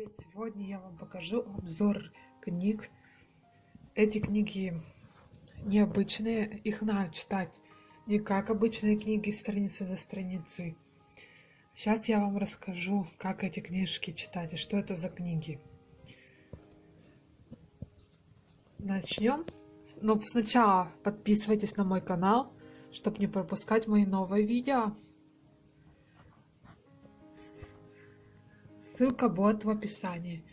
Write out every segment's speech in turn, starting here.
привет! Сегодня я вам покажу обзор книг. Эти книги необычные, их надо читать не как обычные книги, страница за страницей. Сейчас я вам расскажу, как эти книжки читать и что это за книги. Начнем. Но сначала подписывайтесь на мой канал, чтобы не пропускать мои новые видео. Ссылка будет в описании.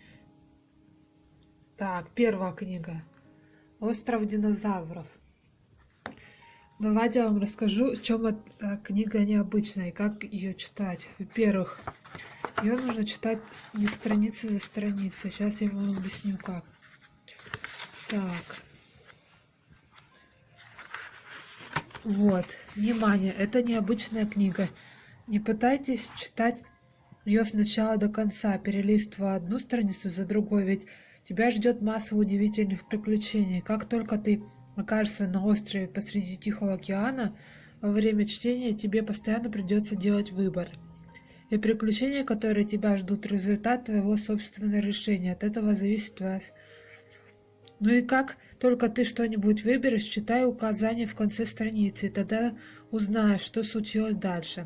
Так, первая книга. Остров динозавров. Давайте я вам расскажу, в чем эта книга необычная и как ее читать. Во-первых, ее нужно читать не страницы за страницей. Сейчас я вам объясню как. Так. Вот, внимание, это необычная книга. Не пытайтесь читать ее сначала до конца, перелистывая одну страницу за другой, ведь тебя ждет масса удивительных приключений. Как только ты окажешься на острове посреди Тихого океана, во время чтения тебе постоянно придется делать выбор. И приключения, которые тебя ждут, результат твоего собственного решения. От этого зависит твоя... Ну и как только ты что-нибудь выберешь, читай указания в конце страницы, и тогда узнаешь, что случилось дальше.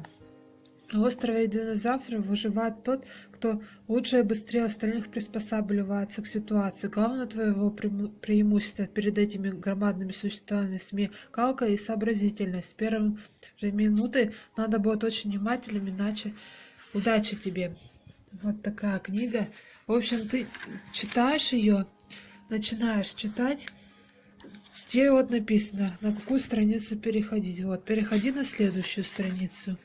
На острове динозавров выживает тот, кто лучше и быстрее остальных приспосабливается к ситуации. Главное твоего преимущество перед этими громадными существами смекалка и сообразительность. С первой же минуты надо быть очень внимательным, иначе удачи тебе. Вот такая книга. В общем, ты читаешь ее, начинаешь читать, где вот написано, на какую страницу переходить. Вот, переходи на следующую страницу.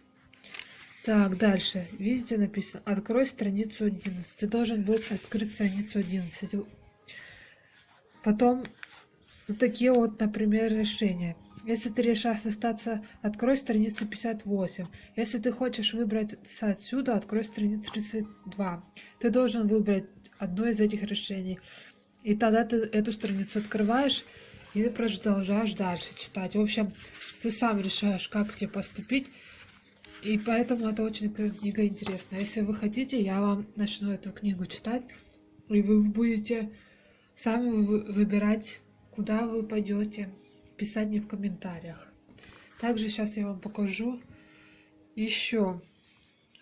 Так, дальше. Видите, написано «Открой страницу 11». Ты должен будет открыть страницу 11. Потом вот такие вот, например, решения. Если ты решаешь остаться, открой страницу 58. Если ты хочешь выбраться отсюда, открой страницу 32. Ты должен выбрать одно из этих решений. И тогда ты эту страницу открываешь и продолжаешь дальше читать. В общем, ты сам решаешь, как тебе поступить. И поэтому это очень книга интересная. Если вы хотите, я вам начну эту книгу читать, и вы будете сами выбирать, куда вы пойдете, писать мне в комментариях. Также сейчас я вам покажу еще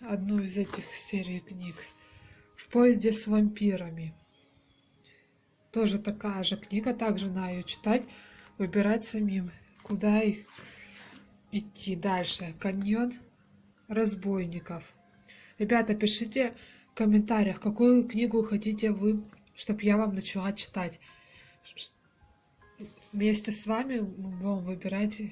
одну из этих серий книг. В поезде с вампирами. Тоже такая же книга, также надо ее читать, выбирать самим, куда их идти дальше. Каньон разбойников. Ребята, пишите в комментариях, какую книгу хотите вы, чтобы я вам начала читать. Вместе с вами мы будем выбирать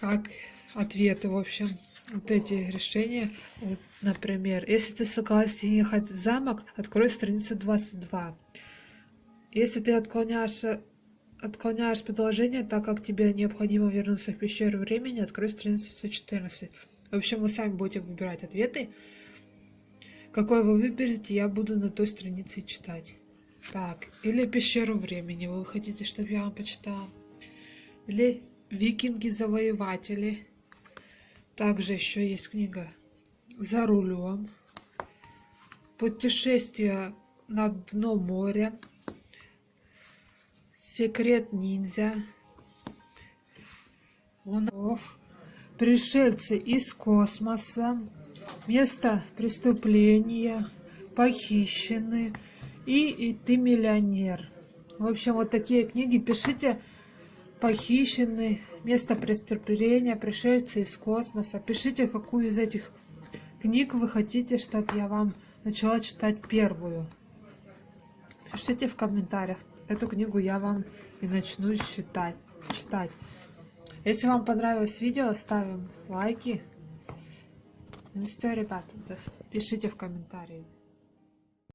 как ответы, в общем, вот эти решения. Вот, например, если ты согласен ехать в замок, открой страницу 22. Если ты отклоняешься отклоняешь предложение, так как тебе необходимо вернуться в пещеру времени, открой страницу 114. В общем, вы сами будете выбирать ответы. Какой вы выберете, я буду на той странице читать. Так, или пещеру времени, вы хотите, чтобы я вам почитала. Или викинги-завоеватели. Также еще есть книга «За рулем». Путешествие на дно моря. Секрет ниндзя. Онов. Пришельцы из космоса. Место преступления. Похищены. И, и ты миллионер. В общем, вот такие книги пишите. Похищены. Место преступления. Пришельцы из космоса. Пишите, какую из этих книг вы хотите, чтобы я вам начала читать первую. Пишите в комментариях. Эту книгу я вам и начну читать. читать. Если вам понравилось видео, ставим лайки. Ну все, ребята, пишите в комментарии.